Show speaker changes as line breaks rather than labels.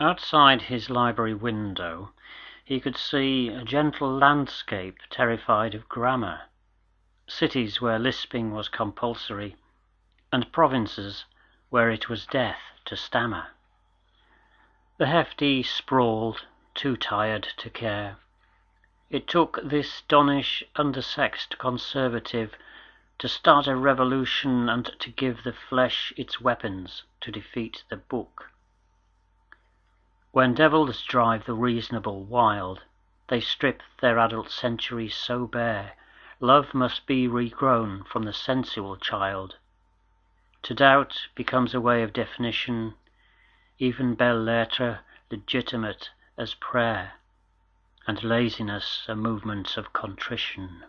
Outside his library window he could see a gentle landscape terrified of grammar, cities where lisping was compulsory, and provinces where it was death to stammer. The hefty sprawled, too tired to care. It took this donnish, undersexed conservative to start a revolution and to give the flesh its weapons to defeat the book. When devils drive the reasonable wild, they strip their adult centuries so bare, love must be regrown from the sensual child. To doubt becomes a way of definition, even belles lettres legitimate as prayer, and laziness a movement of contrition.